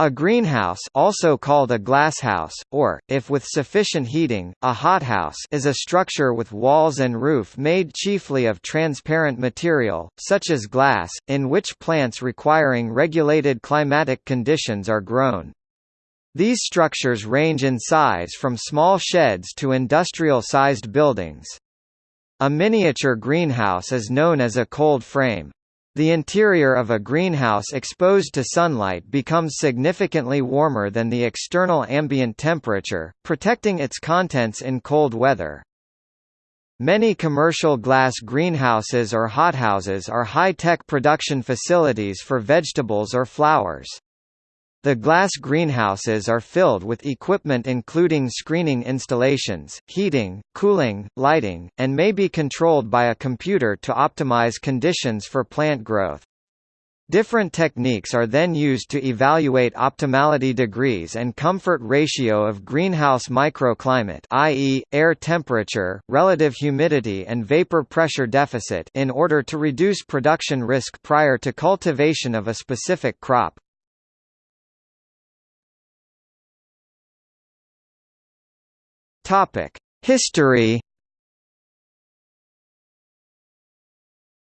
A greenhouse also called a glasshouse, or, if with sufficient heating, a hothouse is a structure with walls and roof made chiefly of transparent material, such as glass, in which plants requiring regulated climatic conditions are grown. These structures range in size from small sheds to industrial-sized buildings. A miniature greenhouse is known as a cold frame. The interior of a greenhouse exposed to sunlight becomes significantly warmer than the external ambient temperature, protecting its contents in cold weather. Many commercial glass greenhouses or hothouses are high-tech production facilities for vegetables or flowers. The glass greenhouses are filled with equipment including screening installations, heating, cooling, lighting, and may be controlled by a computer to optimize conditions for plant growth. Different techniques are then used to evaluate optimality degrees and comfort ratio of greenhouse microclimate i.e., air temperature, relative humidity and vapor pressure deficit in order to reduce production risk prior to cultivation of a specific crop. Topic: History.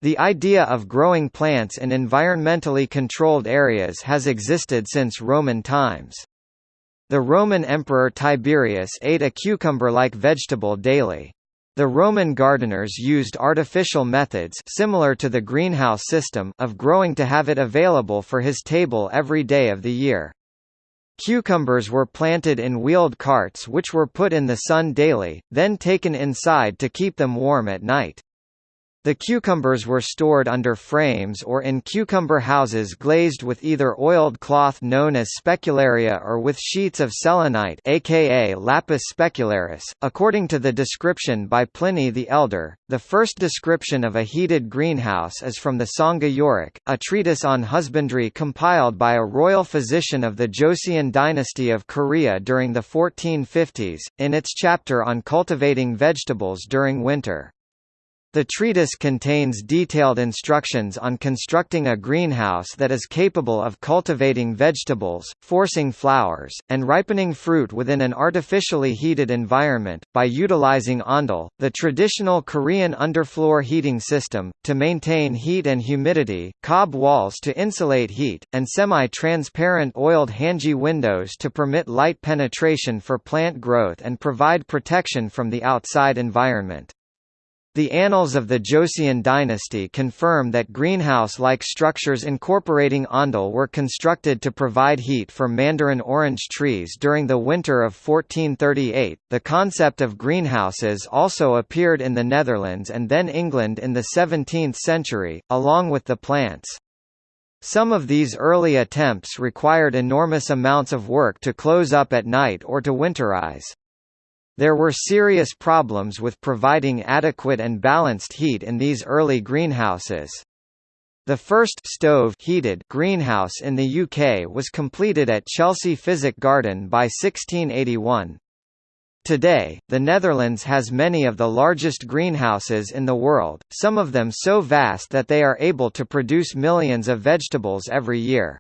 The idea of growing plants in environmentally controlled areas has existed since Roman times. The Roman Emperor Tiberius ate a cucumber-like vegetable daily. The Roman gardeners used artificial methods similar to the greenhouse system of growing to have it available for his table every day of the year. Cucumbers were planted in wheeled carts which were put in the sun daily, then taken inside to keep them warm at night. The cucumbers were stored under frames or in cucumber houses glazed with either oiled cloth known as specularia or with sheets of selenite aka lapis specularis. According to the description by Pliny the Elder, the first description of a heated greenhouse is from the Sanga Yorok, a treatise on husbandry compiled by a royal physician of the Joseon dynasty of Korea during the 1450s, in its chapter on cultivating vegetables during winter. The treatise contains detailed instructions on constructing a greenhouse that is capable of cultivating vegetables, forcing flowers, and ripening fruit within an artificially heated environment, by utilizing ondol, the traditional Korean underfloor heating system, to maintain heat and humidity, cob walls to insulate heat, and semi-transparent oiled hanji windows to permit light penetration for plant growth and provide protection from the outside environment. The annals of the Joseon dynasty confirm that greenhouse-like structures incorporating ondol were constructed to provide heat for mandarin orange trees during the winter of 1438. The concept of greenhouses also appeared in the Netherlands and then England in the 17th century, along with the plants. Some of these early attempts required enormous amounts of work to close up at night or to winterize. There were serious problems with providing adequate and balanced heat in these early greenhouses. The first stove heated greenhouse in the UK was completed at Chelsea Physic Garden by 1681. Today, the Netherlands has many of the largest greenhouses in the world, some of them so vast that they are able to produce millions of vegetables every year.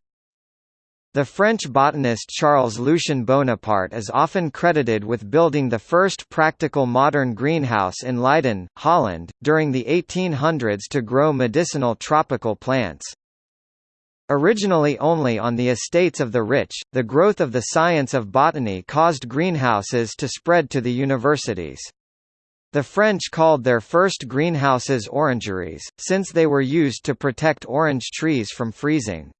The French botanist Charles Lucien Bonaparte is often credited with building the first practical modern greenhouse in Leiden, Holland, during the 1800s to grow medicinal tropical plants. Originally only on the estates of the rich, the growth of the science of botany caused greenhouses to spread to the universities. The French called their first greenhouses orangeries, since they were used to protect orange trees from freezing.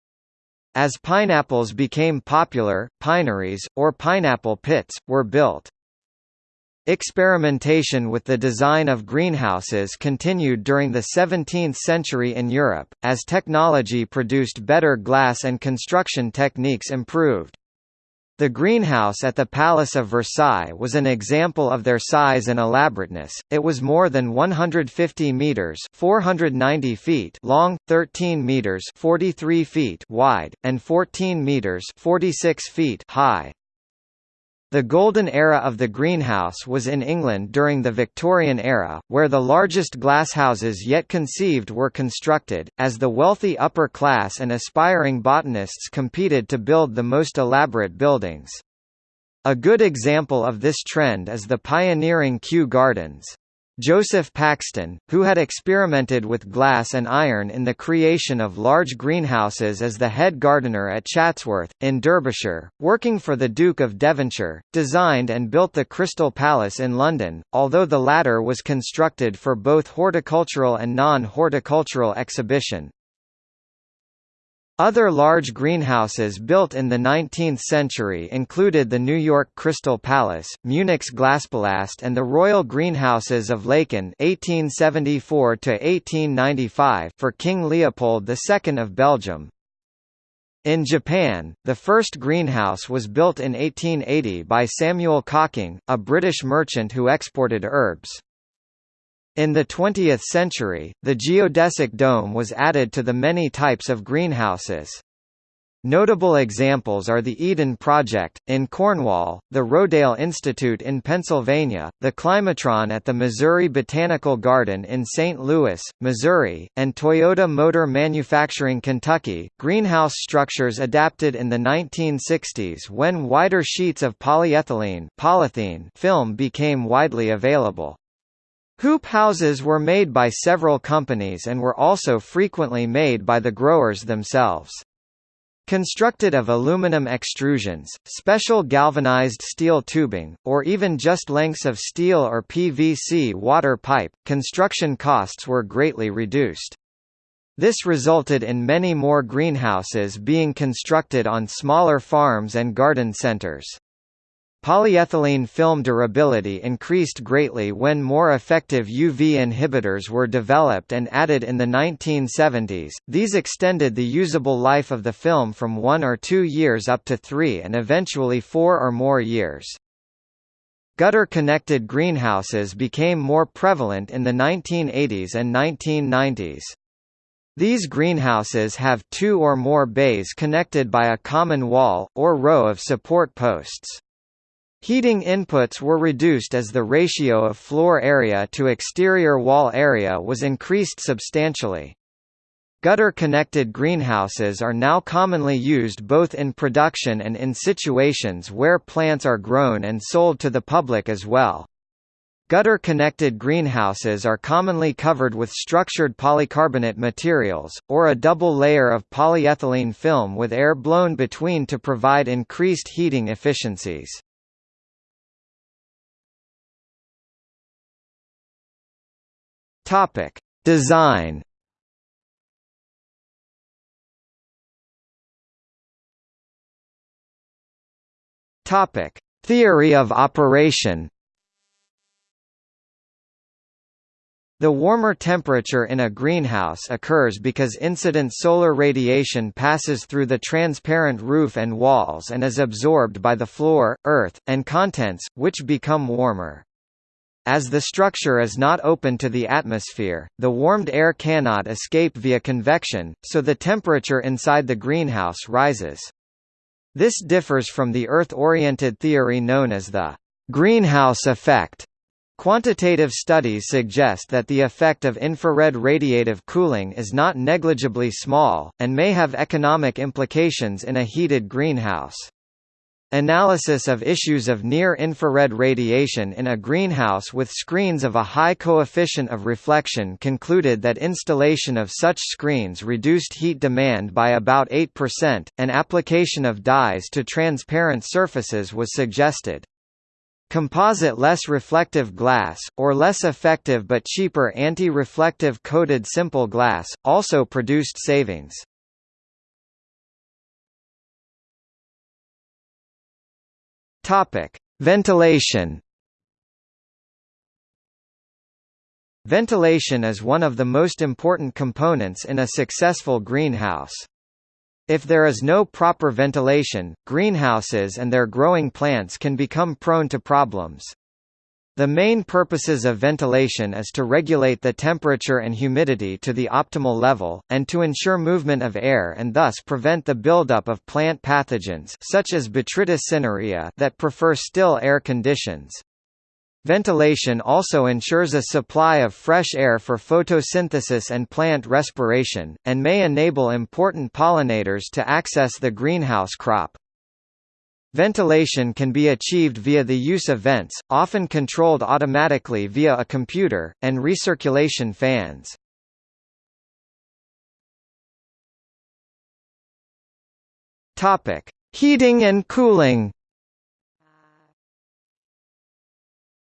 As pineapples became popular, pineries, or pineapple pits, were built. Experimentation with the design of greenhouses continued during the 17th century in Europe, as technology produced better glass and construction techniques improved. The greenhouse at the Palace of Versailles was an example of their size and elaborateness. It was more than 150 meters (490 feet) long, 13 meters (43 feet) wide, and 14 meters (46 feet) high. The golden era of the greenhouse was in England during the Victorian era, where the largest glasshouses yet conceived were constructed, as the wealthy upper class and aspiring botanists competed to build the most elaborate buildings. A good example of this trend is the pioneering Kew Gardens. Joseph Paxton, who had experimented with glass and iron in the creation of large greenhouses as the head gardener at Chatsworth, in Derbyshire, working for the Duke of Devonshire, designed and built the Crystal Palace in London, although the latter was constructed for both horticultural and non-horticultural exhibition. Other large greenhouses built in the 19th century included the New York Crystal Palace, Munich's Glaspalast and the Royal Greenhouses of Laeken (1874–1895) for King Leopold II of Belgium. In Japan, the first greenhouse was built in 1880 by Samuel Cocking, a British merchant who exported herbs. In the 20th century, the geodesic dome was added to the many types of greenhouses. Notable examples are the Eden Project, in Cornwall, the Rodale Institute in Pennsylvania, the Climatron at the Missouri Botanical Garden in St. Louis, Missouri, and Toyota Motor Manufacturing Kentucky. Greenhouse structures adapted in the 1960s when wider sheets of polyethylene polythene film became widely available. Hoop houses were made by several companies and were also frequently made by the growers themselves. Constructed of aluminum extrusions, special galvanized steel tubing, or even just lengths of steel or PVC water pipe, construction costs were greatly reduced. This resulted in many more greenhouses being constructed on smaller farms and garden centers. Polyethylene film durability increased greatly when more effective UV inhibitors were developed and added in the 1970s. These extended the usable life of the film from one or two years up to three and eventually four or more years. Gutter-connected greenhouses became more prevalent in the 1980s and 1990s. These greenhouses have two or more bays connected by a common wall, or row of support posts. Heating inputs were reduced as the ratio of floor area to exterior wall area was increased substantially. Gutter-connected greenhouses are now commonly used both in production and in situations where plants are grown and sold to the public as well. Gutter-connected greenhouses are commonly covered with structured polycarbonate materials, or a double layer of polyethylene film with air blown between to provide increased heating efficiencies. Topic: Design. Topic: Theory of operation. The warmer temperature in a greenhouse occurs because incident solar radiation passes through the transparent roof and walls and is absorbed by the floor, earth, and contents, which become warmer. As the structure is not open to the atmosphere, the warmed air cannot escape via convection, so the temperature inside the greenhouse rises. This differs from the Earth-oriented theory known as the greenhouse effect. Quantitative studies suggest that the effect of infrared radiative cooling is not negligibly small, and may have economic implications in a heated greenhouse. Analysis of issues of near-infrared radiation in a greenhouse with screens of a high coefficient of reflection concluded that installation of such screens reduced heat demand by about 8%, and application of dyes to transparent surfaces was suggested. Composite less reflective glass, or less effective but cheaper anti-reflective coated simple glass, also produced savings. Topic: Ventilation. Ventilation is one of the most important components in a successful greenhouse. If there is no proper ventilation, greenhouses and their growing plants can become prone to problems. The main purposes of ventilation is to regulate the temperature and humidity to the optimal level, and to ensure movement of air and thus prevent the buildup of plant pathogens such as Botrytis cinerea that prefer still air conditions. Ventilation also ensures a supply of fresh air for photosynthesis and plant respiration, and may enable important pollinators to access the greenhouse crop. Ventilation can be achieved via the use of vents, often controlled automatically via a computer, and recirculation fans. Topic: Heating and cooling.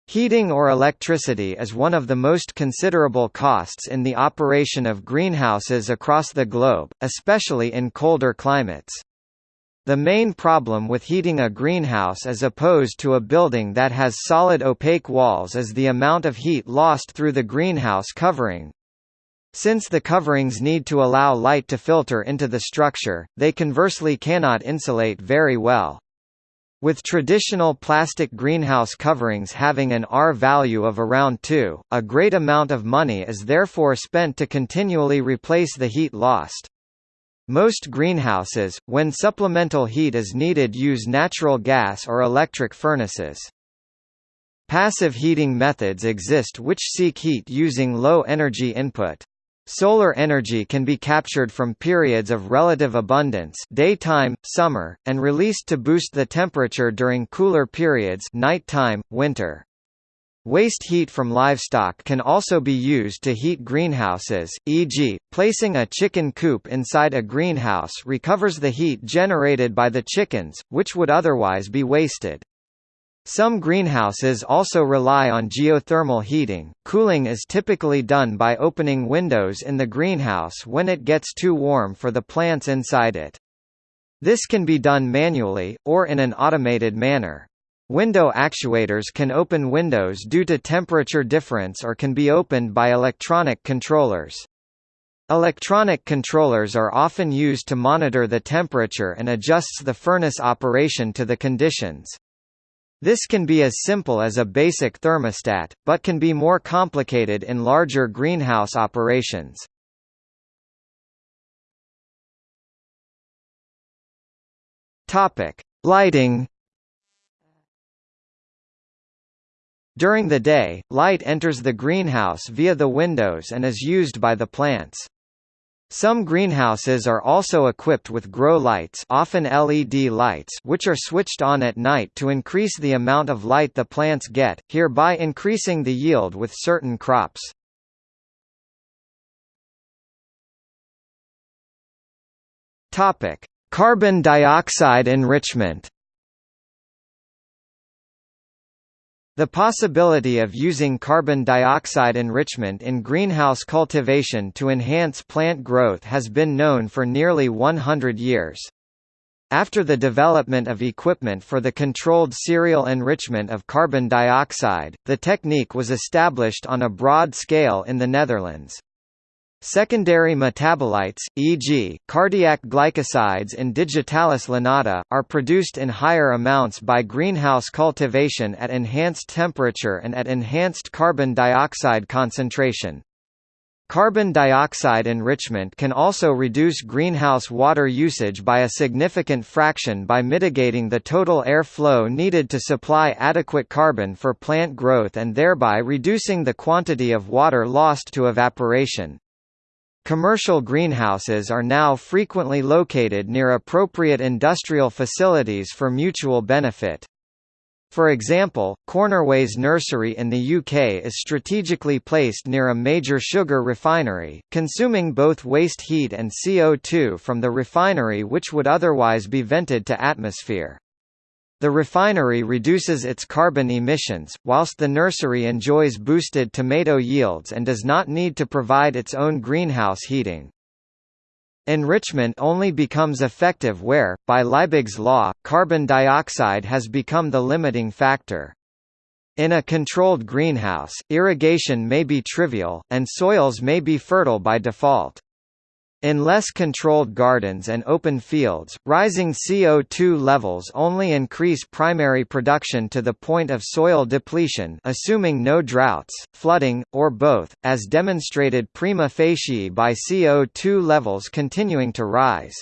Heating or electricity is one of the most considerable costs in the operation of greenhouses across the globe, especially in colder climates. The main problem with heating a greenhouse as opposed to a building that has solid opaque walls is the amount of heat lost through the greenhouse covering. Since the coverings need to allow light to filter into the structure, they conversely cannot insulate very well. With traditional plastic greenhouse coverings having an R value of around 2, a great amount of money is therefore spent to continually replace the heat lost. Most greenhouses, when supplemental heat is needed use natural gas or electric furnaces. Passive heating methods exist which seek heat using low energy input. Solar energy can be captured from periods of relative abundance daytime, summer, and released to boost the temperature during cooler periods nighttime, winter. Waste heat from livestock can also be used to heat greenhouses, e.g., placing a chicken coop inside a greenhouse recovers the heat generated by the chickens, which would otherwise be wasted. Some greenhouses also rely on geothermal heating. Cooling is typically done by opening windows in the greenhouse when it gets too warm for the plants inside it. This can be done manually, or in an automated manner. Window actuators can open windows due to temperature difference or can be opened by electronic controllers. Electronic controllers are often used to monitor the temperature and adjusts the furnace operation to the conditions. This can be as simple as a basic thermostat, but can be more complicated in larger greenhouse operations. Lighting During the day, light enters the greenhouse via the windows and is used by the plants. Some greenhouses are also equipped with grow lights often LED lights which are switched on at night to increase the amount of light the plants get, hereby increasing the yield with certain crops. Carbon dioxide enrichment The possibility of using carbon dioxide enrichment in greenhouse cultivation to enhance plant growth has been known for nearly 100 years. After the development of equipment for the controlled serial enrichment of carbon dioxide, the technique was established on a broad scale in the Netherlands. Secondary metabolites, e.g., cardiac glycosides in Digitalis lanata, are produced in higher amounts by greenhouse cultivation at enhanced temperature and at enhanced carbon dioxide concentration. Carbon dioxide enrichment can also reduce greenhouse water usage by a significant fraction by mitigating the total air flow needed to supply adequate carbon for plant growth and thereby reducing the quantity of water lost to evaporation. Commercial greenhouses are now frequently located near appropriate industrial facilities for mutual benefit. For example, Cornerways Nursery in the UK is strategically placed near a major sugar refinery, consuming both waste heat and CO2 from the refinery which would otherwise be vented to atmosphere. The refinery reduces its carbon emissions, whilst the nursery enjoys boosted tomato yields and does not need to provide its own greenhouse heating. Enrichment only becomes effective where, by Liebig's law, carbon dioxide has become the limiting factor. In a controlled greenhouse, irrigation may be trivial, and soils may be fertile by default. In less controlled gardens and open fields, rising CO2 levels only increase primary production to the point of soil depletion assuming no droughts, flooding, or both, as demonstrated prima facie by CO2 levels continuing to rise.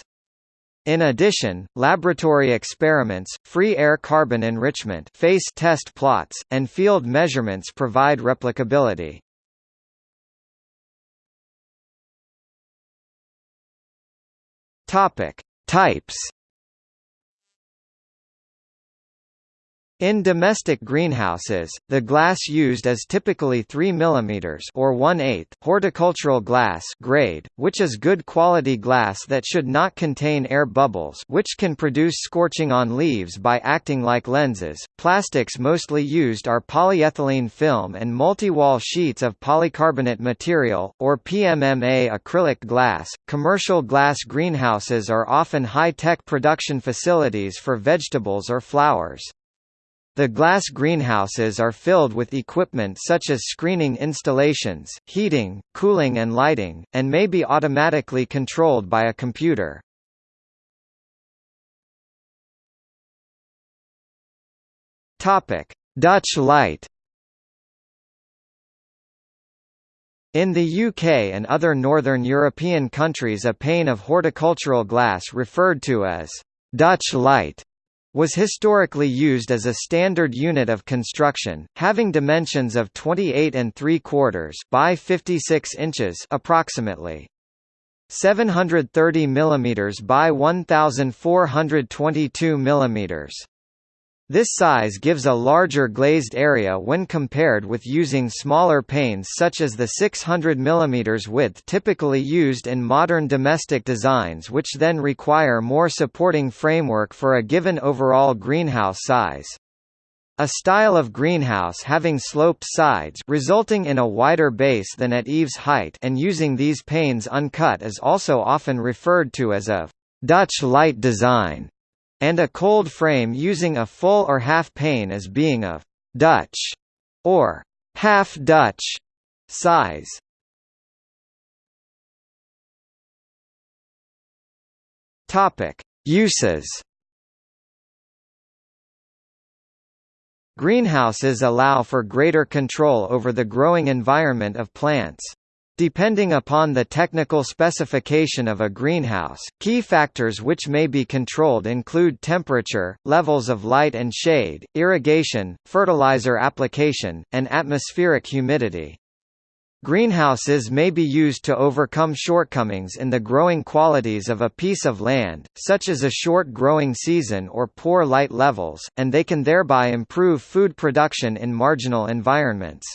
In addition, laboratory experiments, free air carbon enrichment face test plots, and field measurements provide replicability. Topic: Types In domestic greenhouses, the glass used is typically 3 mm or 1/8 horticultural glass grade, which is good quality glass that should not contain air bubbles which can produce scorching on leaves by acting like lenses. Plastics mostly used are polyethylene film and multi-wall sheets of polycarbonate material or PMMA acrylic glass. Commercial glass greenhouses are often high-tech production facilities for vegetables or flowers. The glass greenhouses are filled with equipment such as screening installations, heating, cooling and lighting, and may be automatically controlled by a computer. Dutch light In the UK and other northern European countries a pane of horticultural glass referred to as Dutch light was historically used as a standard unit of construction, having dimensions of 28 and 3 quarters by 56 inches approximately. 730 mm by 1422 mm. This size gives a larger glazed area when compared with using smaller panes such as the 600 mm width typically used in modern domestic designs which then require more supporting framework for a given overall greenhouse size. A style of greenhouse having sloped sides resulting in a wider base than at eaves height and using these panes uncut is also often referred to as a Dutch light design and a cold frame using a full or half pane as being of Dutch or half Dutch size. Topic: Uses. Greenhouses allow for greater control over the growing environment of plants. Depending upon the technical specification of a greenhouse, key factors which may be controlled include temperature, levels of light and shade, irrigation, fertilizer application, and atmospheric humidity. Greenhouses may be used to overcome shortcomings in the growing qualities of a piece of land, such as a short growing season or poor light levels, and they can thereby improve food production in marginal environments.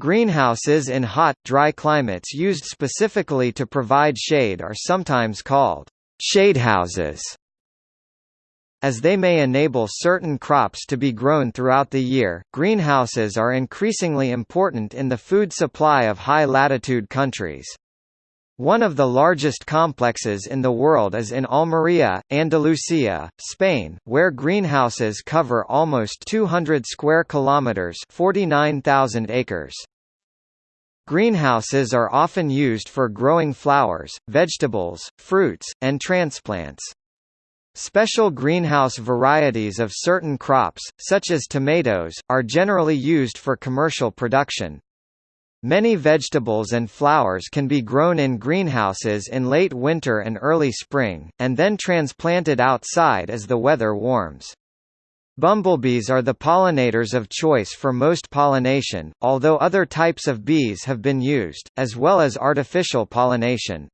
Greenhouses in hot, dry climates used specifically to provide shade are sometimes called shadehouses as they may enable certain crops to be grown throughout the year, greenhouses are increasingly important in the food supply of high-latitude countries. One of the largest complexes in the world is in Almería, Andalusia, Spain, where greenhouses cover almost 200 square kilometers, 49,000 acres. Greenhouses are often used for growing flowers, vegetables, fruits, and transplants. Special greenhouse varieties of certain crops, such as tomatoes, are generally used for commercial production. Many vegetables and flowers can be grown in greenhouses in late winter and early spring, and then transplanted outside as the weather warms. Bumblebees are the pollinators of choice for most pollination, although other types of bees have been used, as well as artificial pollination.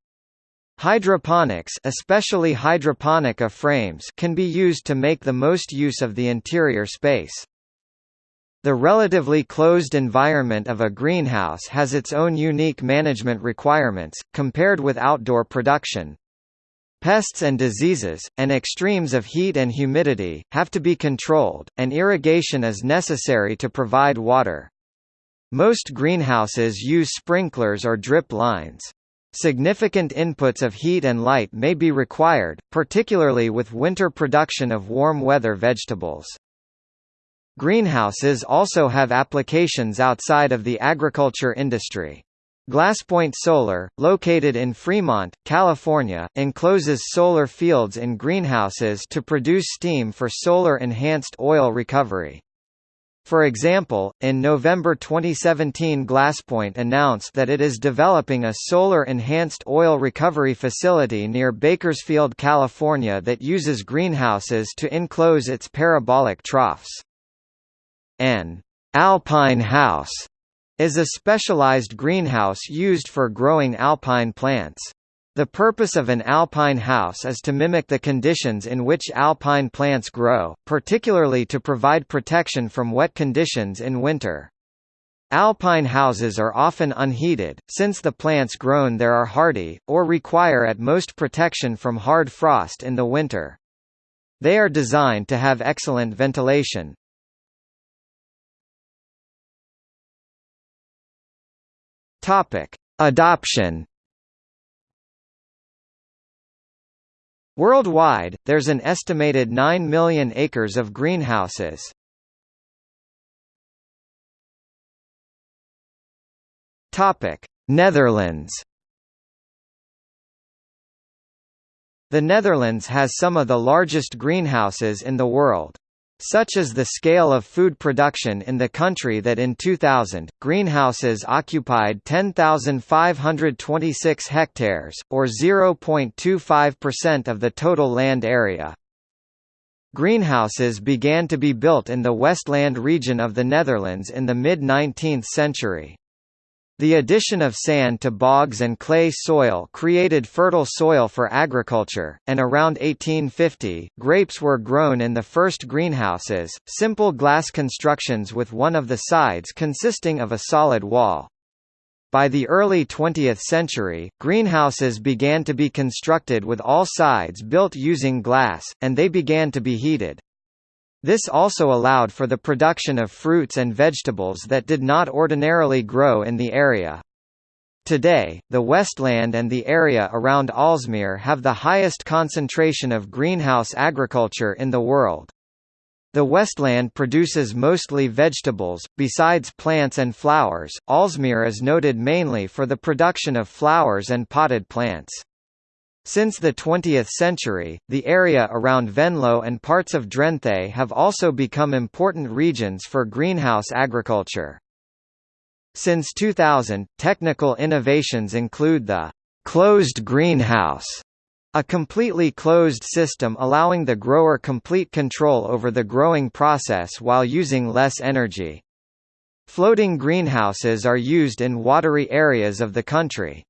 Hydroponics especially hydroponic A-frames can be used to make the most use of the interior space. The relatively closed environment of a greenhouse has its own unique management requirements, compared with outdoor production. Pests and diseases, and extremes of heat and humidity, have to be controlled, and irrigation is necessary to provide water. Most greenhouses use sprinklers or drip lines. Significant inputs of heat and light may be required, particularly with winter production of warm weather vegetables. Greenhouses also have applications outside of the agriculture industry. Glasspoint Solar, located in Fremont, California, encloses solar fields in greenhouses to produce steam for solar-enhanced oil recovery. For example, in November 2017 Glasspoint announced that it is developing a solar-enhanced oil recovery facility near Bakersfield, California that uses greenhouses to enclose its parabolic troughs. An alpine house is a specialized greenhouse used for growing alpine plants. The purpose of an alpine house is to mimic the conditions in which alpine plants grow, particularly to provide protection from wet conditions in winter. Alpine houses are often unheated, since the plants grown there are hardy, or require at most protection from hard frost in the winter. They are designed to have excellent ventilation. Adoption Worldwide, there's an estimated 9 million acres of greenhouses. Topic: Netherlands. The Netherlands has some of the largest greenhouses in the world. Such is the scale of food production in the country that in 2000, greenhouses occupied 10,526 hectares, or 0.25% of the total land area. Greenhouses began to be built in the Westland region of the Netherlands in the mid-19th century. The addition of sand to bogs and clay soil created fertile soil for agriculture, and around 1850, grapes were grown in the first greenhouses, simple glass constructions with one of the sides consisting of a solid wall. By the early 20th century, greenhouses began to be constructed with all sides built using glass, and they began to be heated. This also allowed for the production of fruits and vegetables that did not ordinarily grow in the area. Today, the Westland and the area around Aalsmeer have the highest concentration of greenhouse agriculture in the world. The Westland produces mostly vegetables, besides plants and flowers. Aalsmeer is noted mainly for the production of flowers and potted plants. Since the 20th century, the area around Venlo and parts of Drenthe have also become important regions for greenhouse agriculture. Since 2000, technical innovations include the closed greenhouse, a completely closed system allowing the grower complete control over the growing process while using less energy. Floating greenhouses are used in watery areas of the country.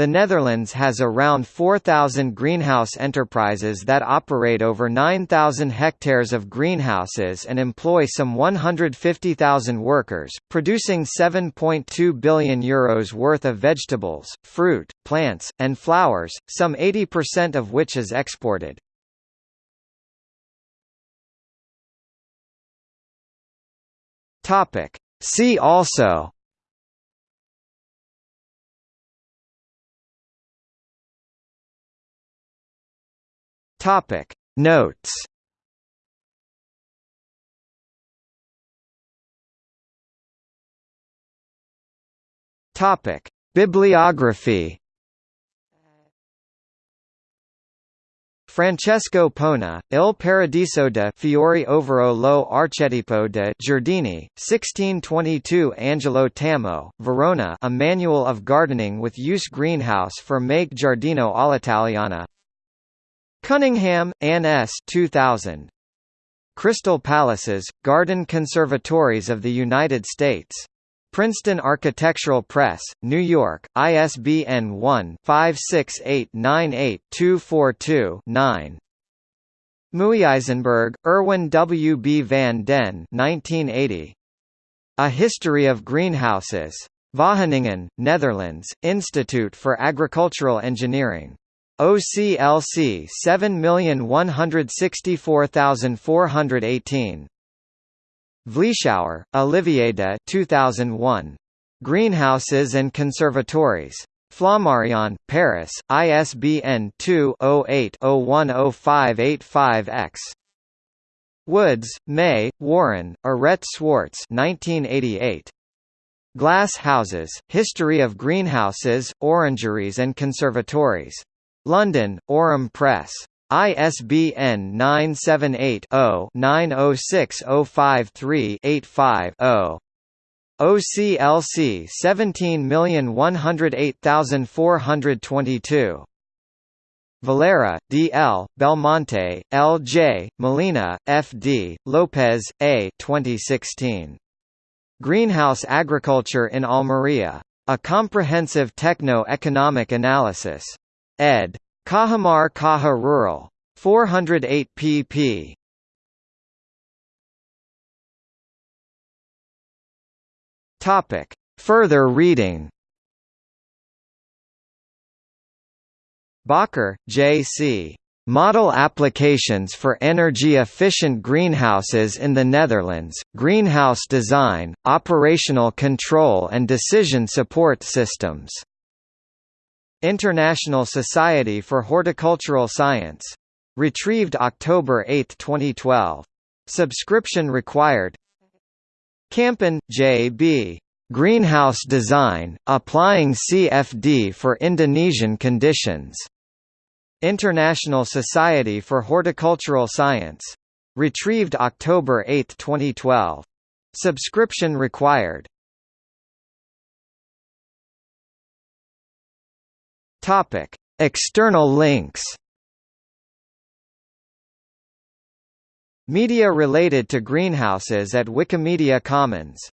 The Netherlands has around 4,000 greenhouse enterprises that operate over 9,000 hectares of greenhouses and employ some 150,000 workers, producing 7.2 billion euros worth of vegetables, fruit, plants, and flowers, some 80% of which is exported. See also Topic. Notes. Topic. Bibliography. Francesco Pona, Il Paradiso de Fiori Overo lo Archetipo de Giardini, 1622 Angelo Tammo, Verona A Manual of Gardening with Use Greenhouse for Make Giardino all'Italiana Cunningham, Anne S. 2000. Crystal Palaces, Garden Conservatories of the United States. Princeton Architectural Press, New York, ISBN 1-56898-242-9. Muijsenberg, Erwin W. B. van den 1980. A History of Greenhouses. Wageningen, Netherlands, Institute for Agricultural Engineering. OCLC 7164418. Vleeschouwer, Olivier de 2001. Greenhouses and Conservatories. Flammarion, Paris, ISBN 2-08-010585-X. Woods, May, Warren, Arete Swartz 1988. Glass houses, History of Greenhouses, Orangeries and Conservatories. London, Aurum Press. ISBN 978-0-906053-85-0. OCLC 17108422. Valera, D. L., Belmonte, L. J., Molina, F. D., Lopez, A. 2016. Greenhouse Agriculture in Almería. A Comprehensive Techno-Economic Analysis. Ed. Cajamar Caja Rural. 408 pp. Topic. Further reading Bakker, J. C. Model applications for energy-efficient greenhouses in the Netherlands, greenhouse design, operational control and decision support systems. International Society for Horticultural Science. Retrieved October 8, 2012. Subscription required Campen, J.B. Greenhouse Design, Applying CFD for Indonesian Conditions. International Society for Horticultural Science. Retrieved October 8, 2012. Subscription required. Topic: External links. Media related to greenhouses at Wikimedia Commons